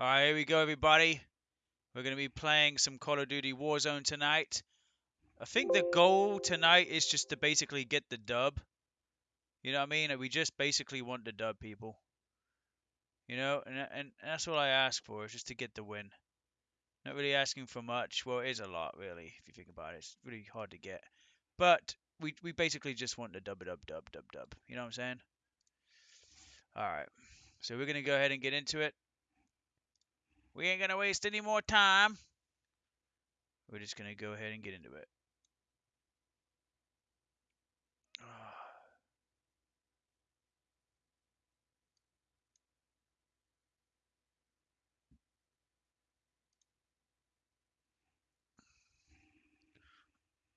Alright, here we go, everybody. We're going to be playing some Call of Duty Warzone tonight. I think the goal tonight is just to basically get the dub. You know what I mean? We just basically want the dub, people. You know, and, and that's all I ask for, is just to get the win. Not really asking for much. Well, it is a lot, really, if you think about it. It's really hard to get. But we, we basically just want the dub, it dub, dub, dub, dub. You know what I'm saying? Alright. So we're going to go ahead and get into it. We ain't going to waste any more time. We're just going to go ahead and get into it.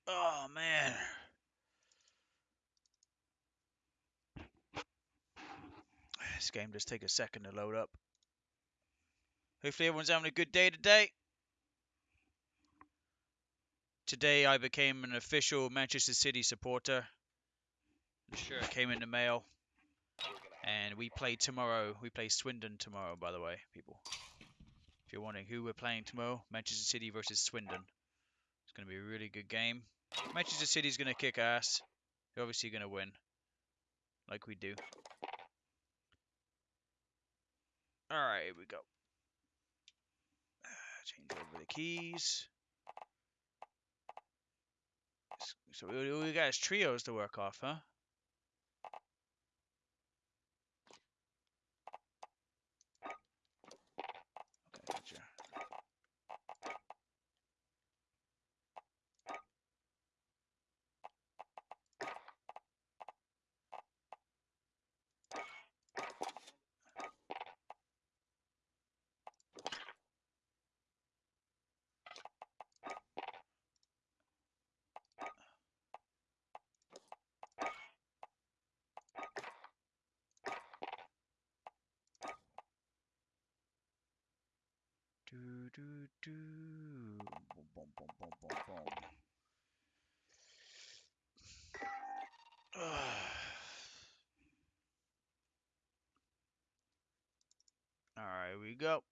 Oh, man. This game does take a second to load up. Hopefully everyone's having a good day today. Today I became an official Manchester City supporter. Shirt came in the mail. And we play tomorrow. We play Swindon tomorrow, by the way, people. If you're wondering who we're playing tomorrow, Manchester City versus Swindon. It's going to be a really good game. Manchester City's going to kick ass. They're obviously going to win. Like we do. Alright, here we go. Change over the keys. So we, we got trios to work off, huh? Okay, gotcha. Do do do. Boom boom boom boom boom boom. We go.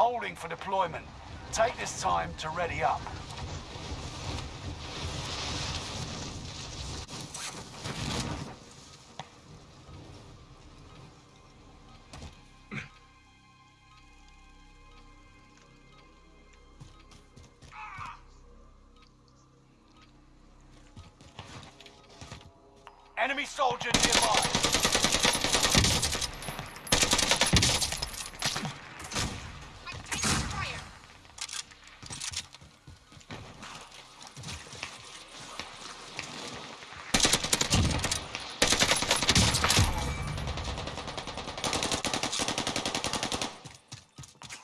Holding for deployment. Take this time to ready up. Enemy soldier nearby. I'm taking fire.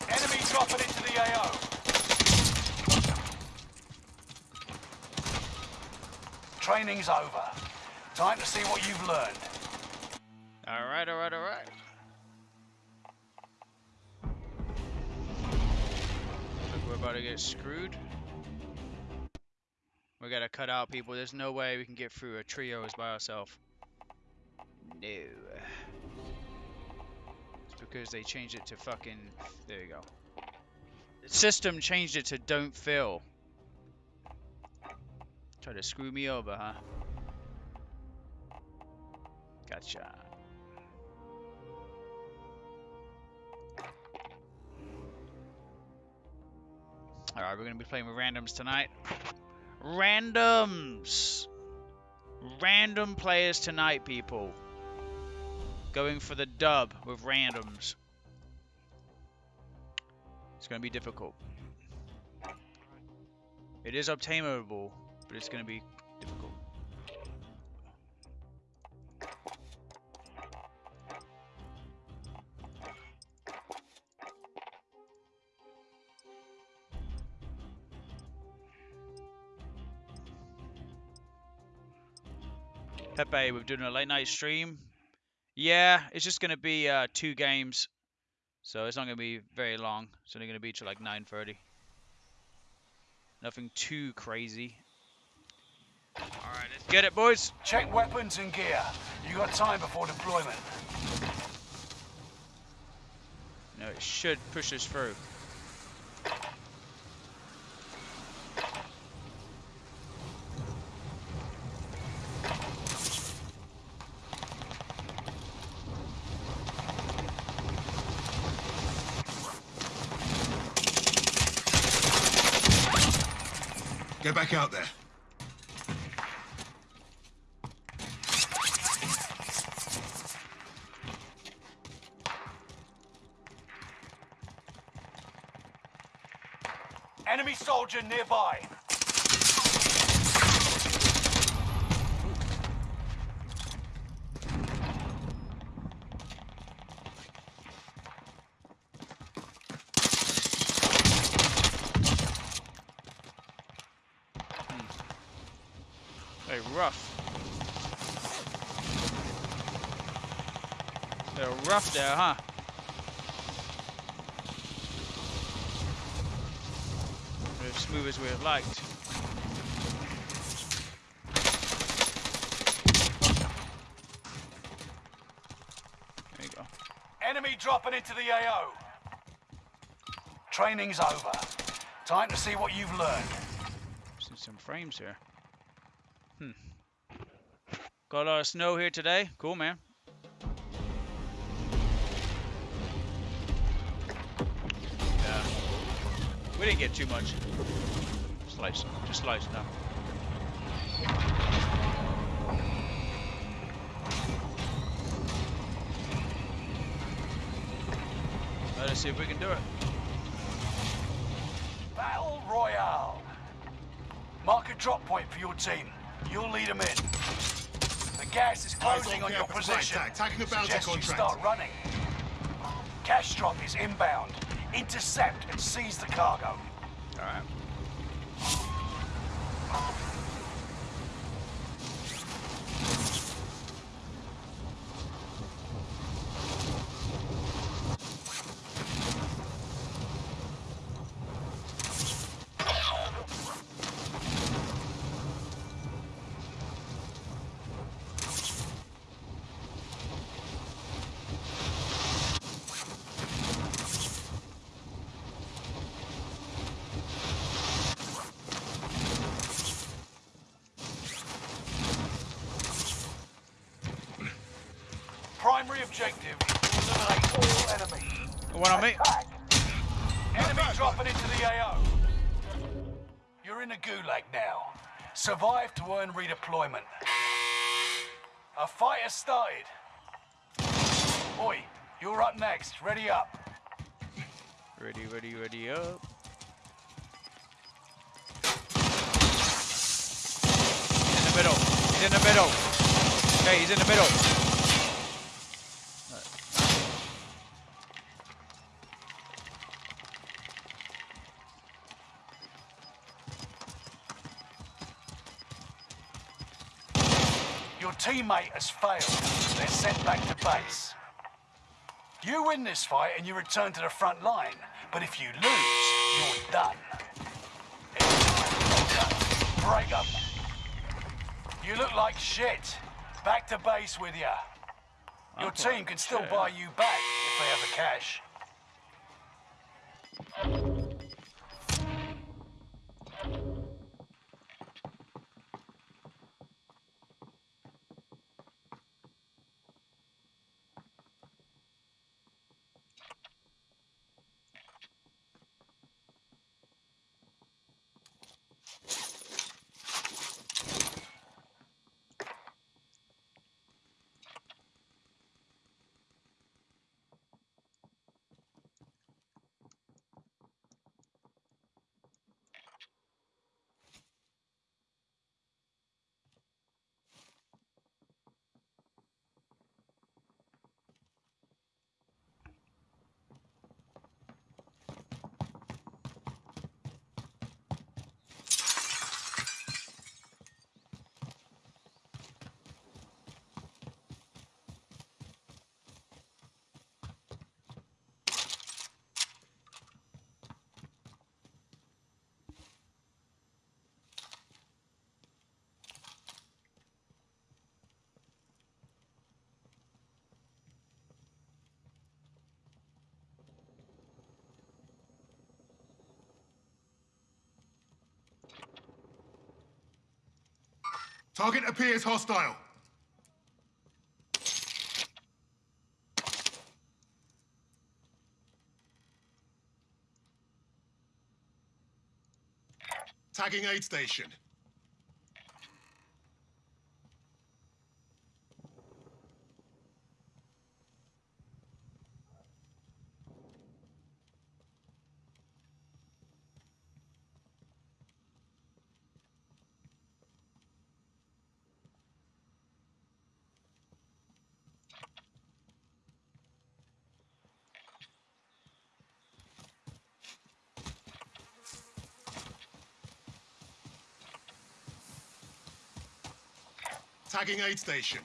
Enemy dropping into the AO. Training's over. Time to see what you've learned. All right, all right, all right. Look, we're about to get screwed. We gotta cut out people. There's no way we can get through a trios by ourselves. No. It's because they changed it to fucking. There you go. The system changed it to don't fill. Try to screw me over, huh? Gotcha. Alright, we're gonna be playing with randoms tonight. Randoms! Random players tonight, people. Going for the dub with randoms. It's gonna be difficult. It is obtainable, but it's going to be difficult. Pepe, we're doing a late night stream. Yeah, it's just going to be uh, two games, so it's not going to be very long. It's only going to be till like 9:30. Nothing too crazy. All right, let's get it, boys. Check weapons and gear. You got time before deployment. No, it should push us through. Get back out there. Enemy soldier nearby. Very rough. They're rough there, huh? Not as smooth as we have liked. There you go. Enemy dropping into the AO. Training's over. Time to see what you've learned. See some frames here. Hmm. Got a lot of snow here today. Cool, man. We didn't get too much. Slice. Just slice enough. Let us see if we can do it. Battle Royale. Mark a drop point for your team. You'll lead them in. The gas is closing on your position. tag, taking a bounty Suggest you start running. Cash drop is inbound. Intercept and seize the cargo. Alright. Primary objective is to eliminate all One on me. Enemy dropping into the AO. You're in a gulag now. Survive to earn redeployment. A fight has started. Oi, you're up next. Ready up. Ready, ready, ready up. He's in the middle. He's in the middle. Okay, he's in the middle. Teammate has failed. They're sent back to base. You win this fight and you return to the front line. But if you lose, you're done. Break up. You look like shit. Back to base with ya. Your team can still buy you back if they have the cash. Target appears hostile. Tagging aid station. Tagging aid station.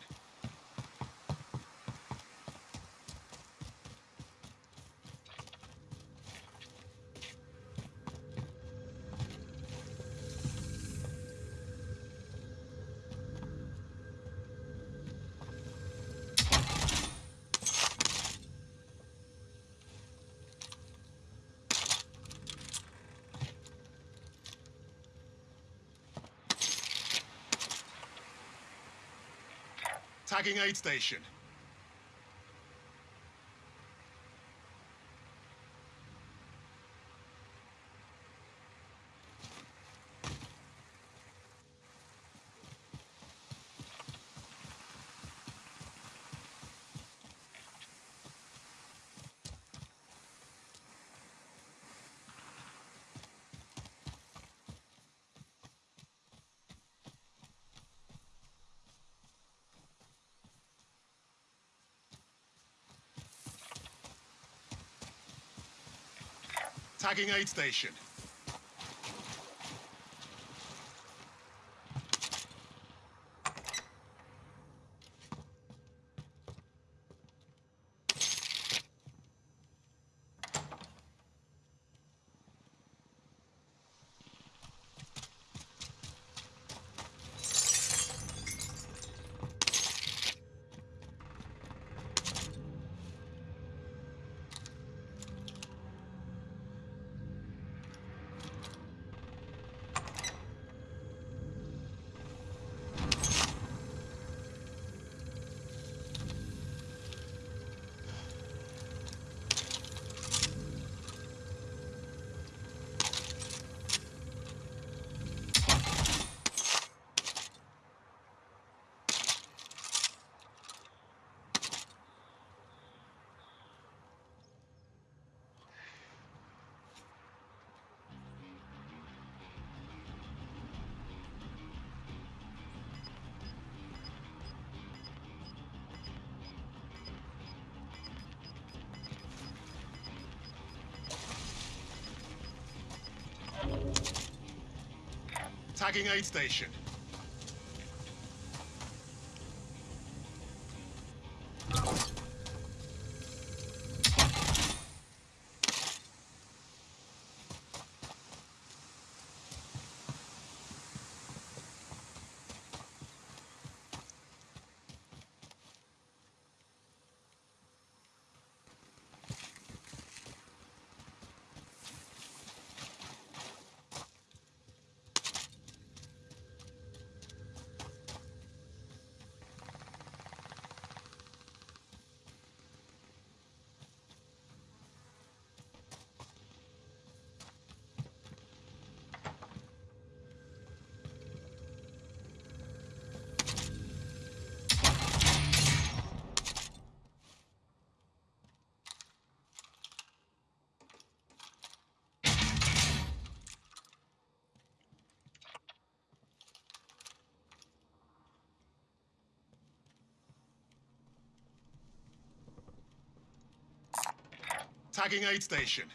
Tagging aid station. Tagging aid station. Tagging aid station. Tagging aid station.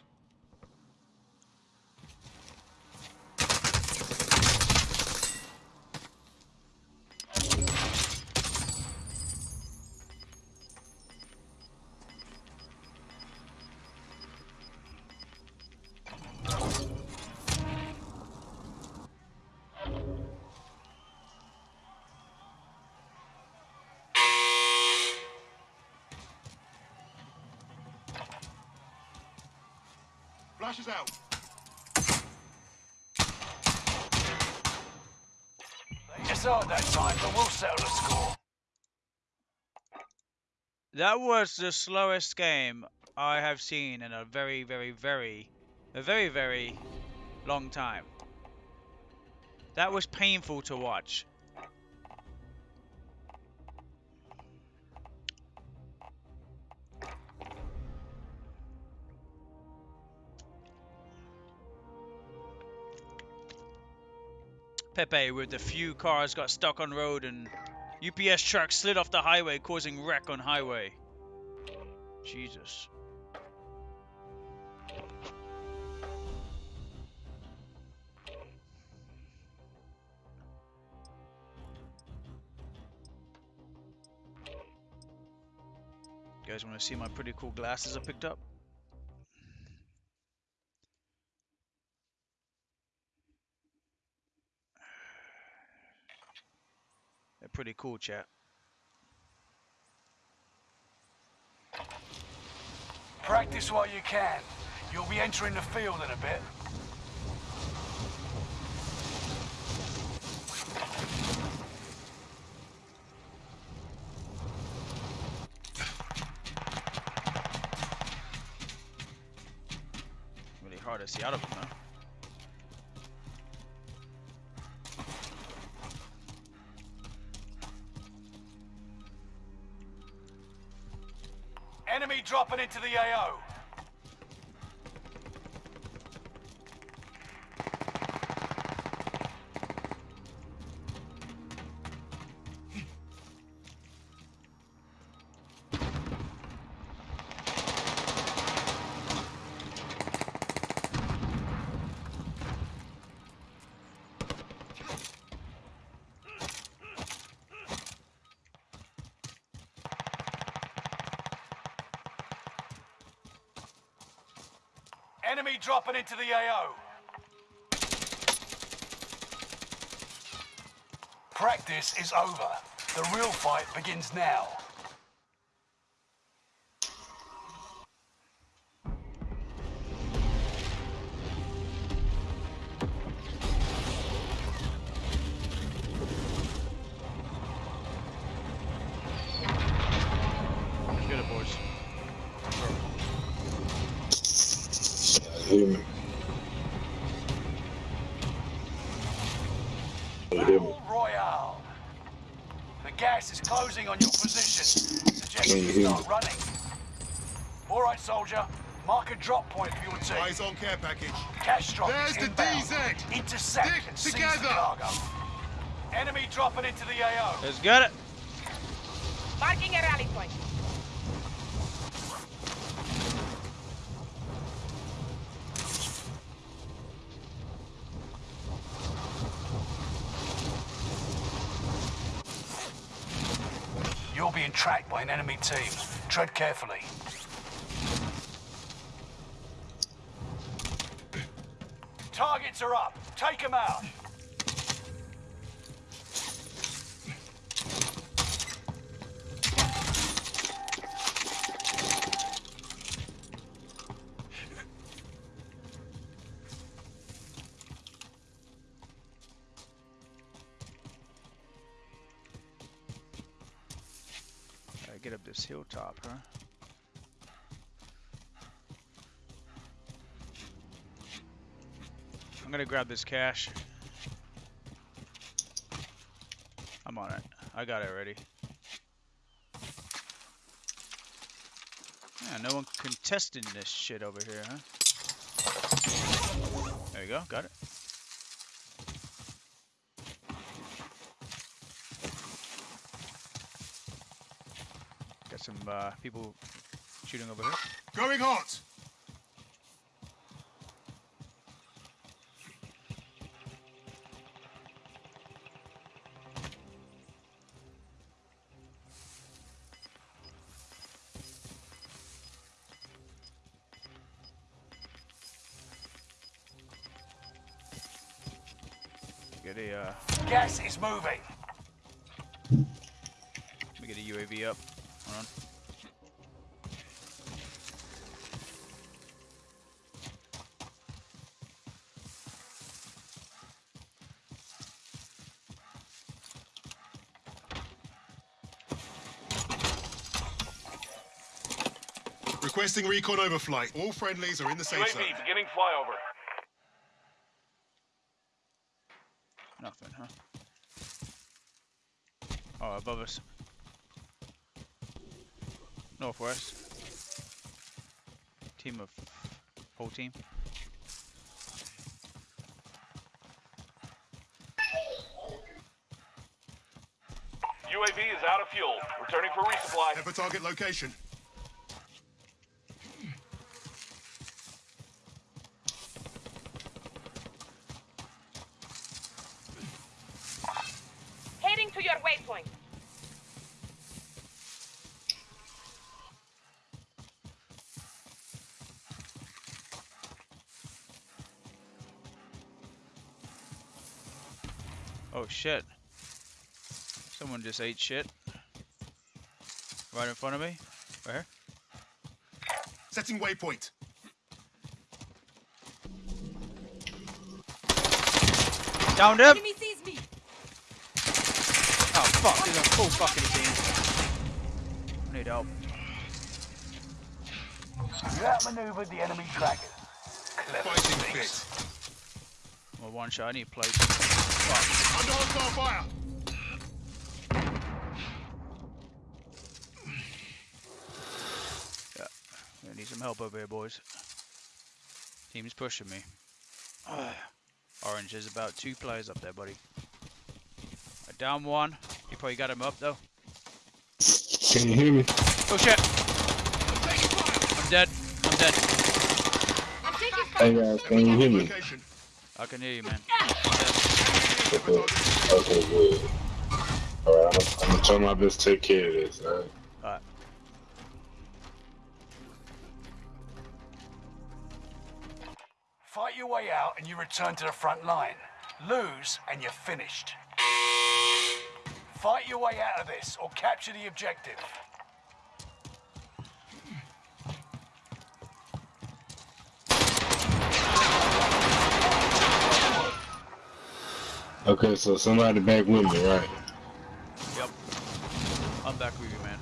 Flashes out. Yes, so at that time, but we'll settle the score. That was the slowest game I have seen in a very, very, very, a very, very long time. That was painful to watch. Pepe with the few cars got stuck on road and UPS truck slid off the highway causing wreck on highway. Jesus. You guys want to see my pretty cool glasses I picked up? Pretty cool, chat. Practice while you can. You'll be entering the field in a bit. Really hard to see out of them, into the AO. Dropping into the AO. Practice is over. The real fight begins now. Position. Suggest Can you you start running. All right, soldier. Mark a drop point for your team. Eyes on care package. Cash drop There's the. DZ. Intercept Stick and seize the together. cargo. Enemy dropping into the AO. Let's get it. Marking a rally point. You're being tracked by an enemy team. Tread carefully. Targets are up. Take them out. Grab this cash. I'm on it. I got it ready. Yeah, no one contesting this shit over here, huh? There you go, got it. Got some uh, people shooting over here. Going hot. a uh, gas is moving. Let me get a UAV up. Requesting recon overflight. All friendlies are in the safe UAV zone. UAV beginning flyover. Above us. Northwest. Team of whole team. UAV is out of fuel. Returning for resupply. Head for target location. Someone just ate shit. Right in front of me. Right here. Setting waypoint. Downed him! Enemy sees me. Oh fuck, there's a full fucking team. I need help. You outmaneuvered the enemy trackers. Clever Fighting fit. Well, one shot, I need plates. Fuck. Under hostile fire. I need some help over here, boys. Team's pushing me. Orange, there's about two players up there, buddy. I down one. You probably got him up, though. Can you hear me? Oh shit! I'm dead. I'm dead. Hey guys, can you hear me? I can hear you, man. Okay, okay good. Alright, I'm, I'm gonna try my best to take care of this, alright? Your way out and you return to the front line. Lose and you're finished. Fight your way out of this or capture the objective. Okay, so somebody back with me, right? Yep. I'm back with you, man.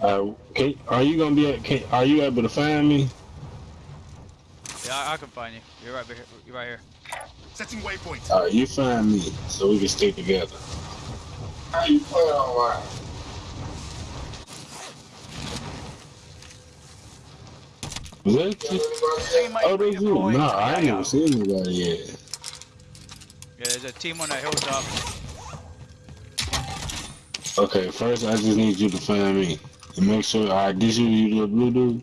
Uh, can, are you gonna be? Can, are you able to find me? Yeah, I, I can find you. You're right here. You're right here. Setting waypoint. Alright, you find me so we can stay together. How you play online? Was that? Teammate Oh, that's you. redeploying Nah, to I ain't AO. never seen anybody yet. Yeah, there's a team on that hilltop. Okay, first I just need you to find me and make sure. Alright, this you, you the blue dude.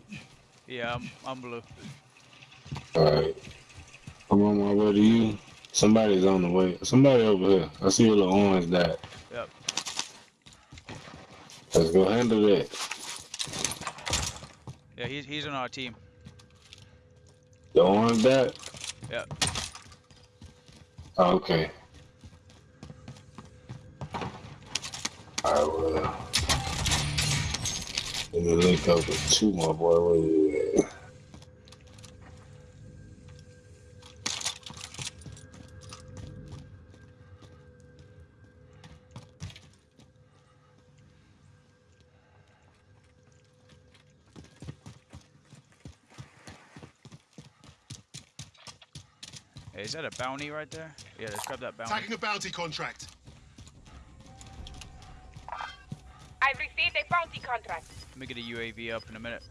Yeah, I'm, I'm blue. Alright. I'm on my way to you. Somebody's on the way. Somebody over here. I see a little orange dot. Yep. Let's go handle that. Yeah, he's, he's on our team. The orange dot? Oh, okay. Alright, well. Uh, let me link up with two more boy. Where you at? Is that a bounty right there? Yeah, let's grab that bounty. Tagging a bounty contract. I've received a bounty contract. Let me get a UAV up in a minute.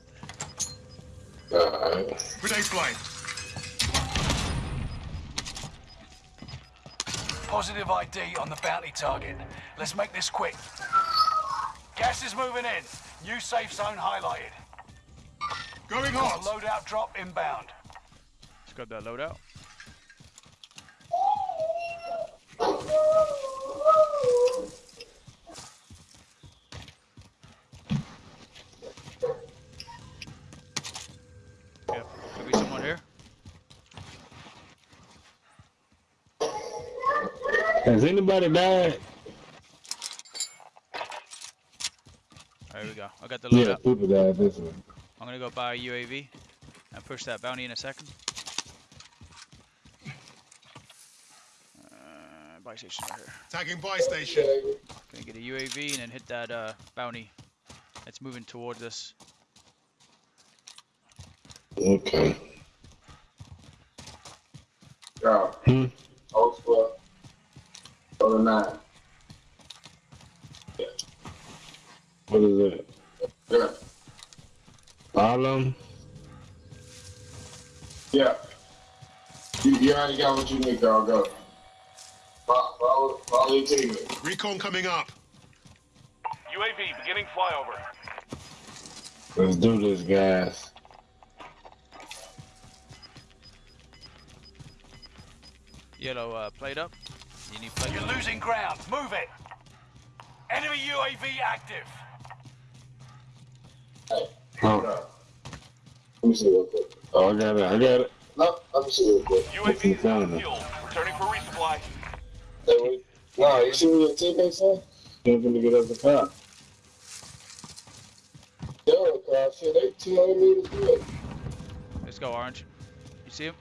Alright. Grenade flight. Positive ID on the bounty target. Let's make this quick. Gas is moving in. New safe zone highlighted. Going Got a hot. loadout drop inbound. Let's grab that loadout. Yep, could be someone here. Has anybody died? There we go. I got the Yeah, loadout. people died this one. I'm gonna go buy a UAV and push that bounty in a second. Uh, buy station right here. Tagging buy station. Gonna get a UAV and then hit that uh, bounty It's moving towards us. Okay. Yeah. Hmm. Old squad. Over nine. What is that? Yeah. All of them? Yeah. You, you already got what you need, girl. Go. Follow, follow, follow your teammate. Recon coming up. UAV beginning flyover. Let's do this, guys. Yellow uh, plate up. You need plate. You're losing ground. Move it. Enemy UAV active. Hey. Oh, Let me see real quick. oh, I got it. I got it. No, let me see real quick. UAV is out of Found fuel. Returning for resupply. Hey, wait. Nah, you see what your teammate said? Jumping to get up the car. Yo, car shit, they 200 meters away. Let's go, Orange. You see him?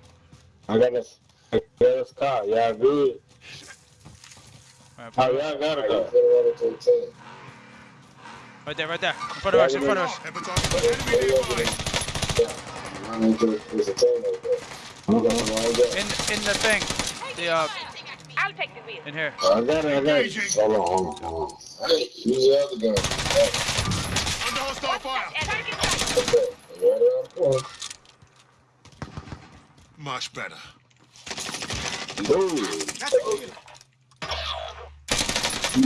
I got this. I got this car. Y'all good? All right, Oh, put it- y'all got Hey, a you car. finna run into a team. Right there, right there. In front of us, in front of us. Epitaph. Enemy nearby. Yeah. Run into there's a team over there. I'm going right there. In in the thing. The uh I'll take the wheel. in here. I got it. I got it. Hold on, hold on, hold on. Hey, use the other gun. Hey, Under hostile fire. Target sight. okay. Right around the corner. Much better. Ooh.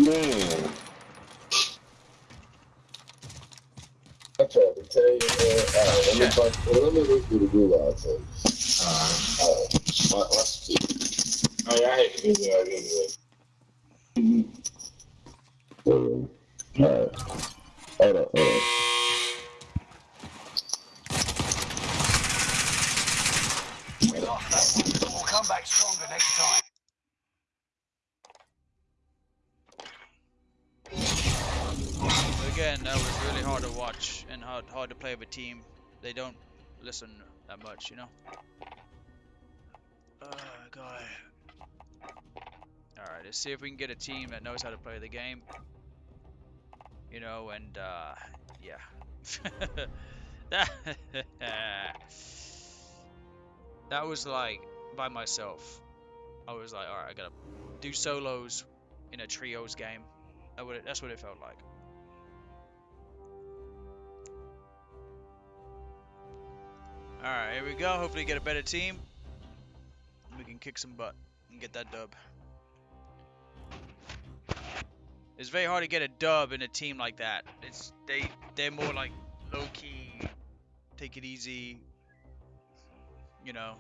Man. I tried to tell you, man. Alright, let me find, well, let me look through the Google, I'll tell you. Alright, alright. Watch, watch the key. Oh, yeah, I hate to do that anyway. Mhm. Alright. Hold up, hold up. We lost that one, but we'll come back stronger next time. Again, that was really hard to watch and hard hard to play with a team. They don't listen that much, you know. Oh god. All right, let's see if we can get a team that knows how to play the game. You know, and uh, yeah. that that was like by myself. I was like, all right, I gotta do solos in a trios game. That would that's what it felt like. All right, here we go. Hopefully, get a better team. We can kick some butt and get that dub. It's very hard to get a dub in a team like that. It's they they're more like low key, take it easy, you know,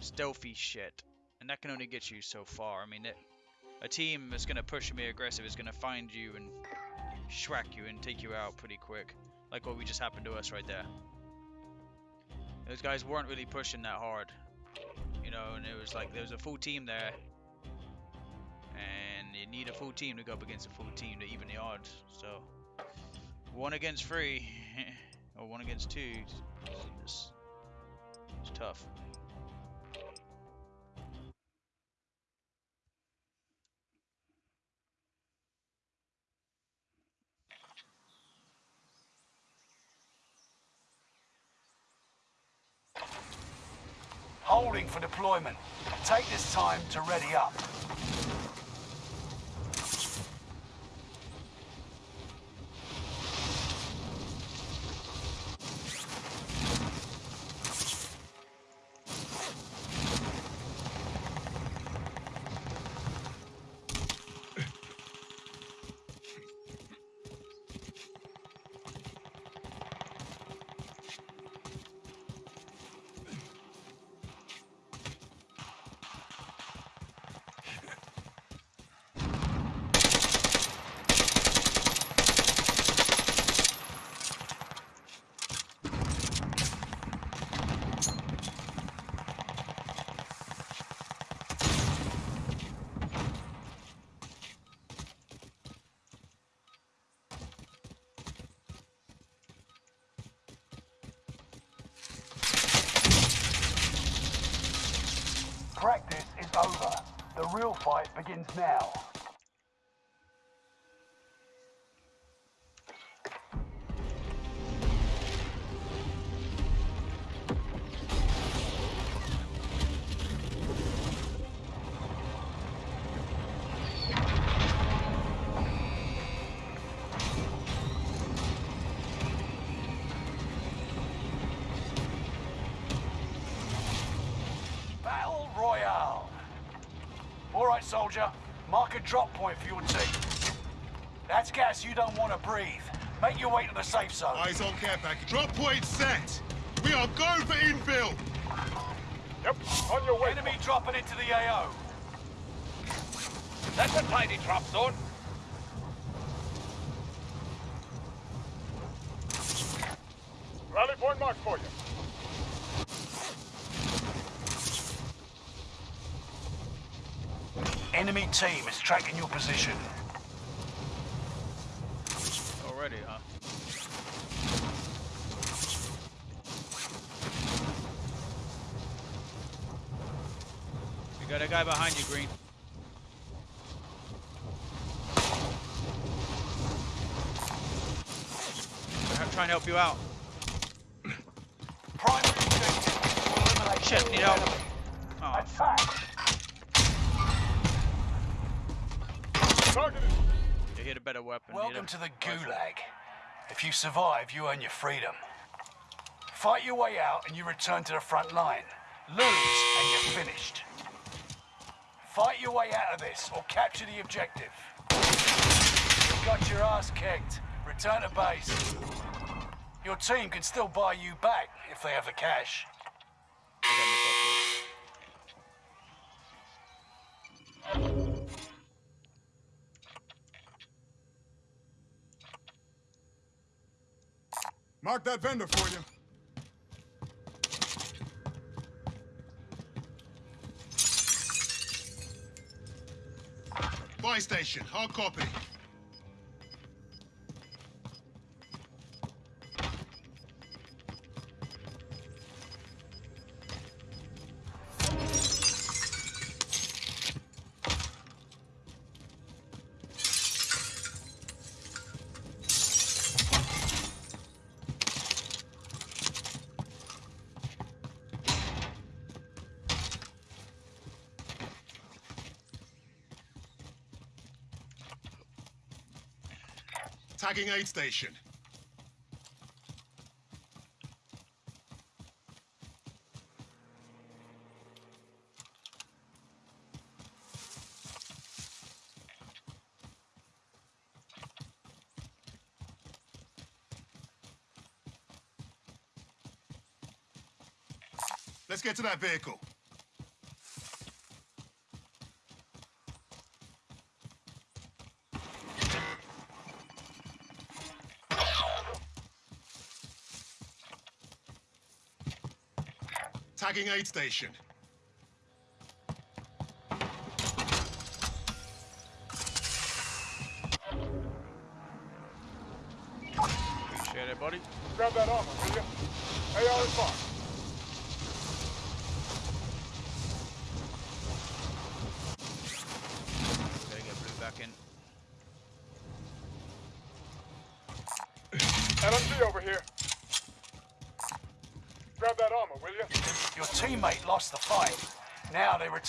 stealthy shit, and that can only get you so far. I mean, it, a team that's gonna push me aggressive is gonna find you and schwack you and take you out pretty quick, like what we just happened to us right there. Those guys weren't really pushing that hard, you know, and it was like there was a full team there, and you need a full team to go up against a full team to even the odds. So one against three, or one against two, it's, it's tough. Deployment. Take this time to ready up. Practice is over. The real fight begins now. Gas you don't want to breathe. Make your way to the safe zone. Eyes on care package. Drop point set. We are going for infill. Yep, on your way. Enemy dropping into the AO. That's a tidy drop zone. Rally point marked for you. Enemy team is tracking your position. Already, huh? We got a guy behind you, Green. I'm trying to help you out. Primary objective. Shit, need help. Oh, Attack. Targeted. you hit a better weapon. Welcome to the Gulag. If you survive, you earn your freedom. Fight your way out and you return to the front line. Lose and you're finished. Fight your way out of this or capture the objective. You got your ass kicked. Return to base. Your team can still buy you back if they have the cash. Mark that vendor for you. Station. Hard copy. Aid station. Let's get to that vehicle. Aid station.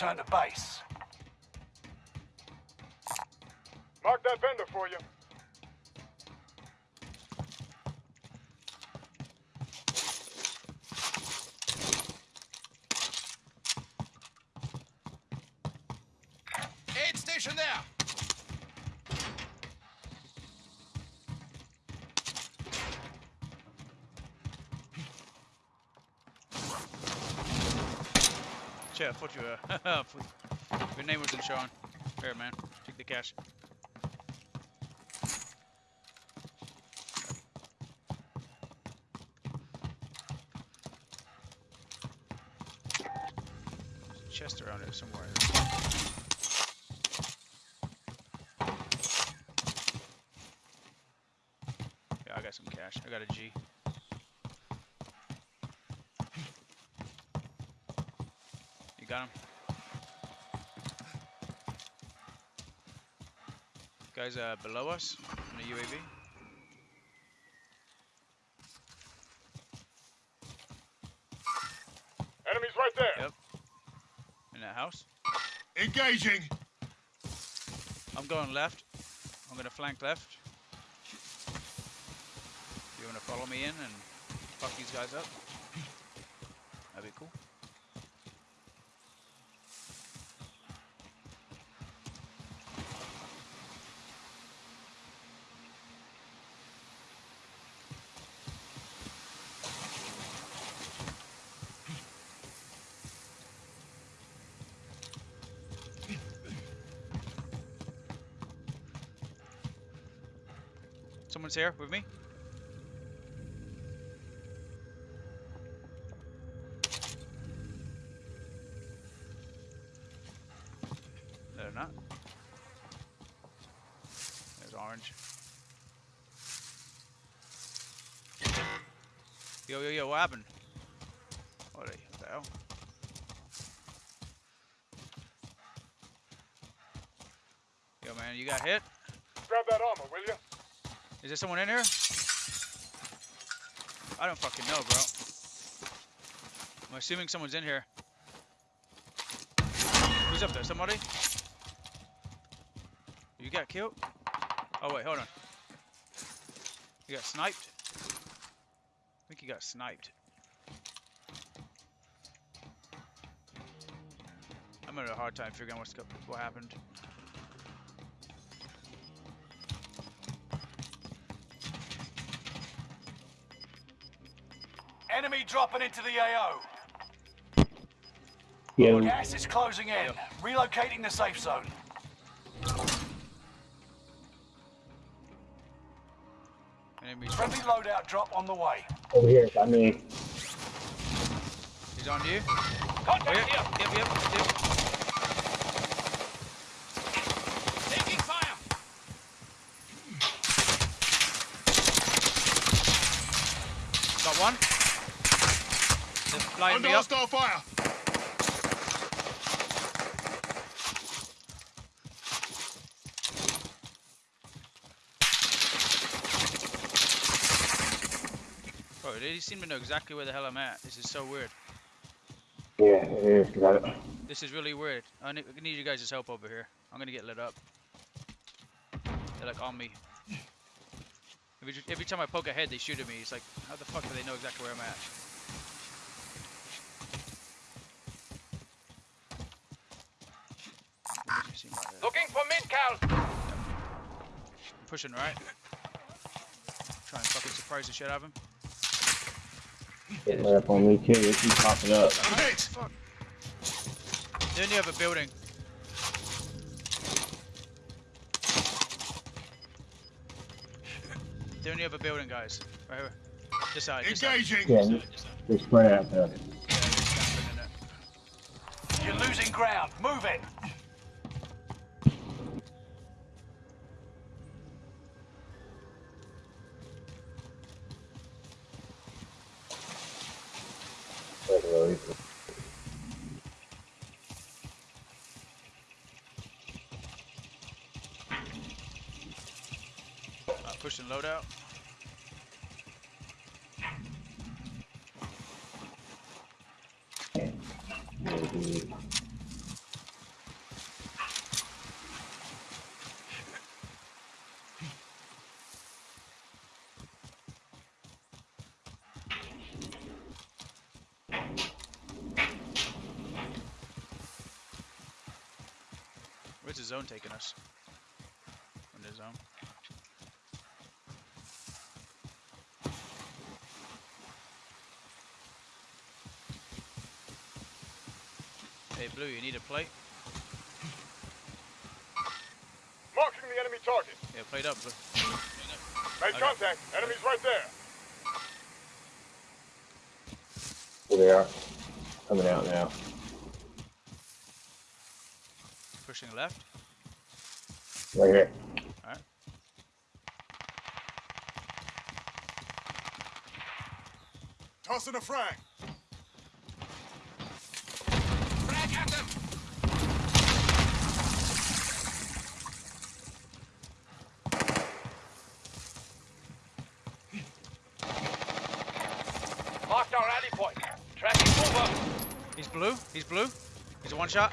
Return to base. Mark that vendor for you. Aid station there. Shit, I thought you were. Your name wasn't showing. Here, man. Take the cash. Chest around here somewhere. Yeah, I got some cash. I got a G. got him? Guys uh, below us in the UAV. Enemies right there. Yep. In that house. Engaging. I'm going left. I'm gonna flank left. You wanna follow me in and fuck these guys up? That'd be cool. Here with me. They're not. There's orange. Yo, yo, yo, what happened? What the hell? Yo, man, you got hit? Grab that armor, will you? Is there someone in here? I don't fucking know, bro. I'm assuming someone's in here. Who's up there? Somebody? You got killed? Oh wait, hold on. You got sniped? I think you got sniped. I'm having a hard time figuring out what's what happened. Enemy dropping into the AO. Yeah, Gas is closing in. Relocating the safe zone. Enemies. Friendly loadout drop on the way. over here. I mean, He's on you. Oh, Contact yep, here. yep, yep, yep. Taking fire. Got one. They're flying Under me up. hostile fire. Bro, they seem to know exactly where the hell I'm at. This is so weird. yeah, it is. Got it. This is really weird. I need, I need you guys' help over here. I'm gonna get lit up. They're like on me. Every, every time I poke a head, they shoot at me. It's like, how the fuck do they know exactly where I'm at? What does it seem like that? Looking for mid-cal. I'm pushing right. Try and fucking surprise the shit out of him. Getting right up on me, kid. They keep popping up. I'm hit. Fuck. They're in the other building. They're in the other building, guys. Right here. This side. This side. Engaging. Yeah, they're spread out there. Yeah, they're camping in it. You're losing ground. Move it. Uh, pushing loadout. Where's the zone taking us? In the zone. Hey, Blue, you need a plate? Marking the enemy target. Yeah, plate up, Blue. Made Okay. contact. Enemy's right there. Here they are. Coming out now. Pushing left. Right here. Alright. Tossing a frag. Frag at them. Marked our rally point. Tracking over. He's blue. He's blue. He's a one shot.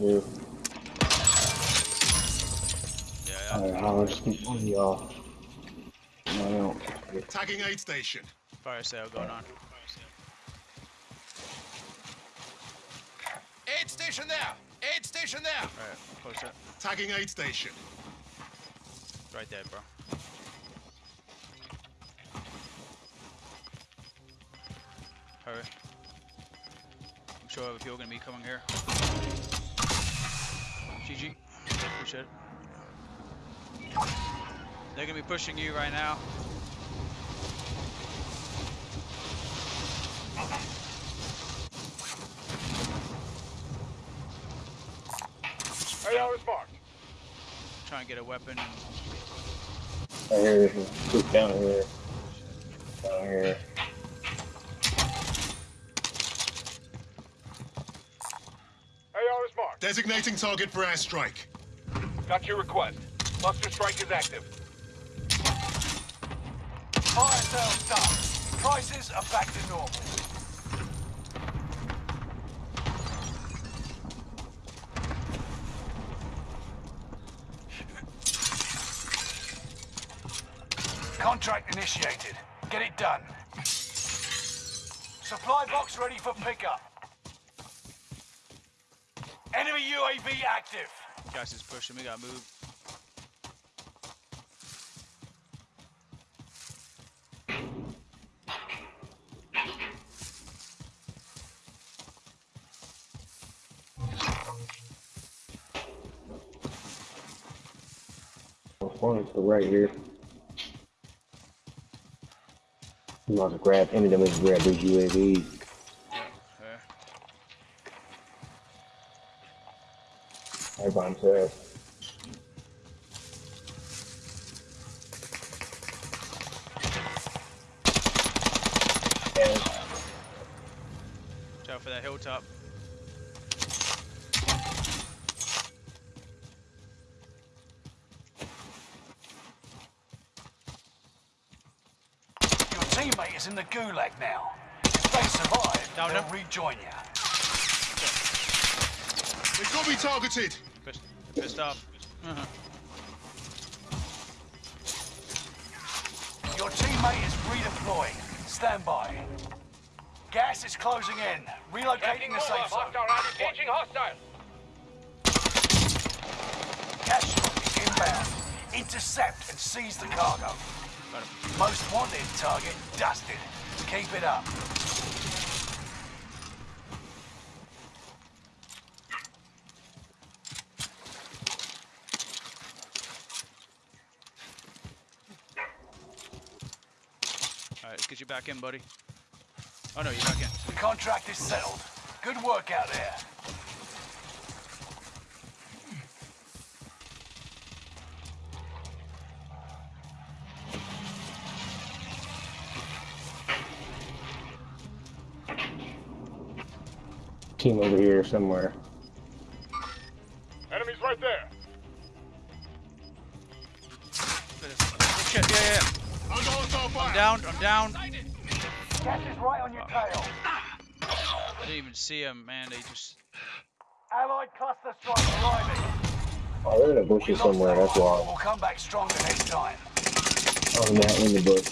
Behind. Yeah, yeah. Alright, I'll just one of y'all. No, I don't. Tagging aid station. Fire sale going on. Aid station there! Aid station there! Alright, close up. Tagging aid station. Right there, bro. Hurry. I'm sure other people are gonna be coming here. GG. Appreciate it. They're gonna be pushing you right now. AR is marked. Try and get a weapon. I hear this down here. Down here. AR is marked. Designating target for airstrike. Got your request. Cluster strike is active. Fire sales done. Prices are back to normal. Contract initiated. Get it done. Supply box ready for pickup. Enemy UAV active. guys is pushing. We gotta move. One to the right here. I'm about to grab any of them and grab these UAVs. Right by himself. And Watch out for that hilltop. Your teammate is in the gulag now. If they survive, Down they'll him. rejoin you. They've got me targeted. Pissed, pissed off. Uh-huh. Your teammate is redeploying. Stand by. Gas is closing in. Relocating Tracking the over. safe zone. Hostile rally. Engaging hostile. Cash truck is inbound. Intercept and seize the cargo. Most wanted target dusted. Keep it up. Back in, buddy. Oh no, you're back in. The contract is settled. Good work out there. team over here somewhere. Enemies right there. Oh shit, yeah, yeah, yeah. I'm down, I'm down. Gas is right on your tail. I didn't even see him, man. They just. Allied cluster strike arriving. Oh, they're in the We bushes somewhere, that's why. but We'll come back stronger next time. Oh, not in the bush.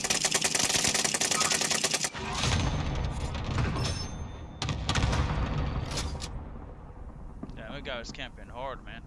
Damn, that guy was camping hard, man.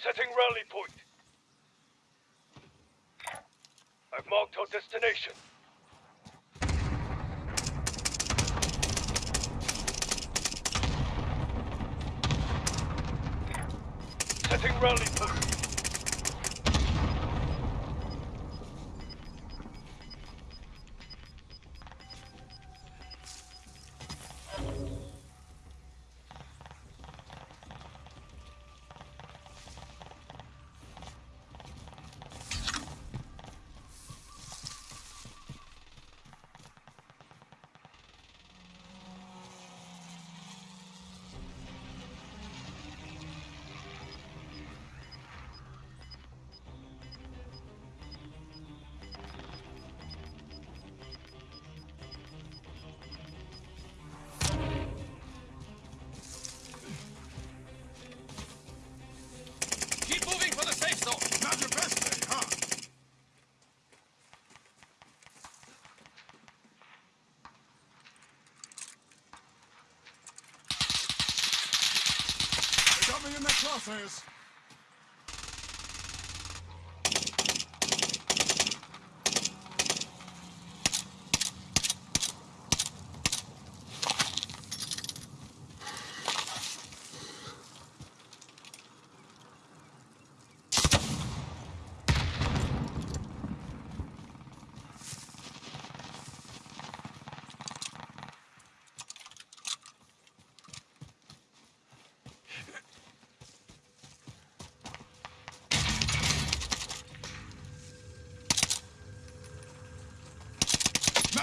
Setting rally point. I've marked our destination. Setting rally point. Got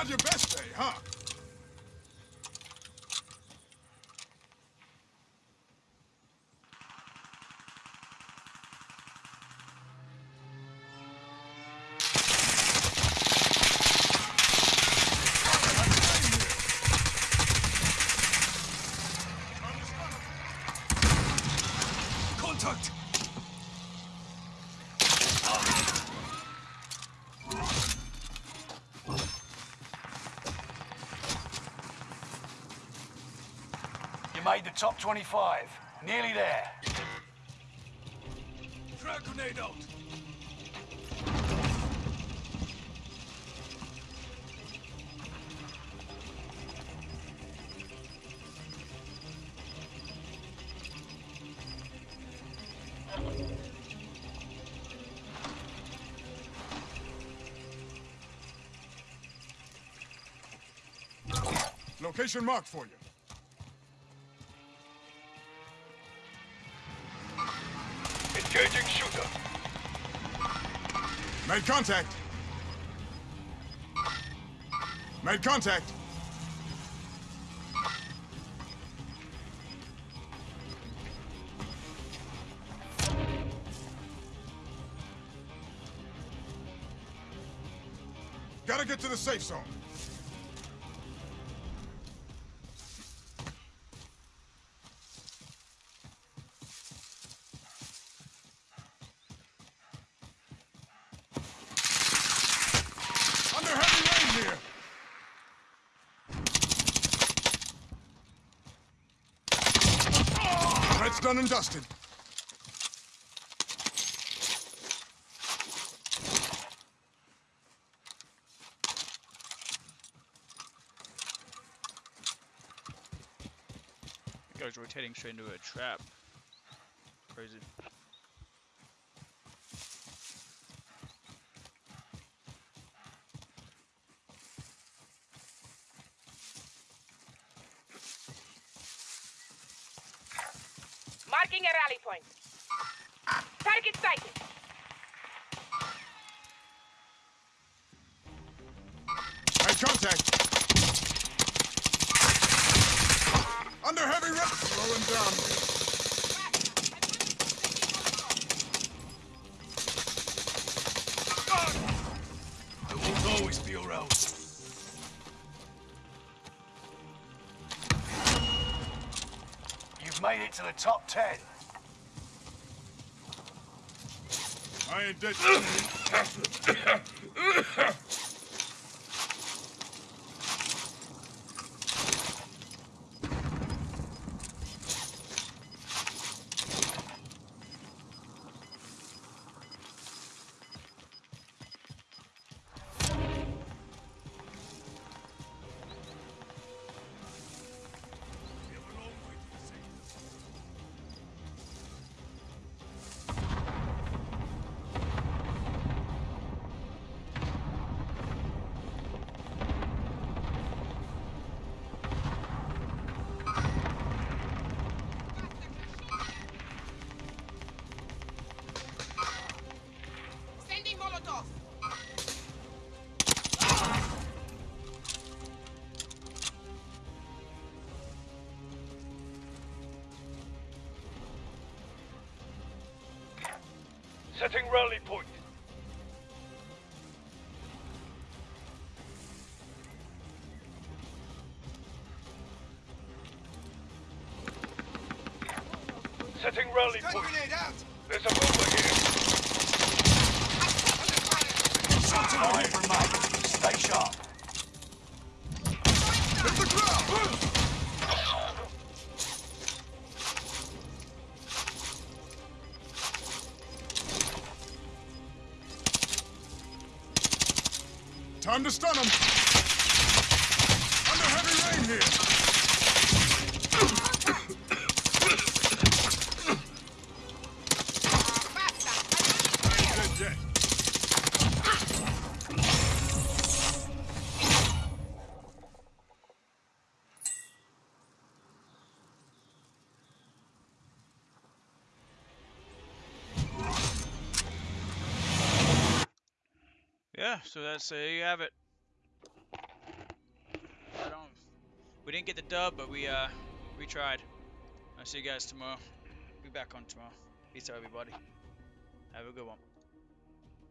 Not your best day, huh? Made the top 25. Nearly there. Frag grenade out. Location marked for you. Made contact. Made contact. Gotta get to the safe zone. Under heavy rain here. Threat's done and dusted. That guy's rotating straight into a trap. Crazy. Marking a rally point. Target sighted. Made contact. Under heavy rain. Slowing down. I won't always be around. You've made it to the top 10. I ain't Setting rally point. So that's there you have it. I don't. We didn't get the dub, but we uh we tried. I'll see you guys tomorrow. Be back on tomorrow. Peace out, everybody. Have a good one.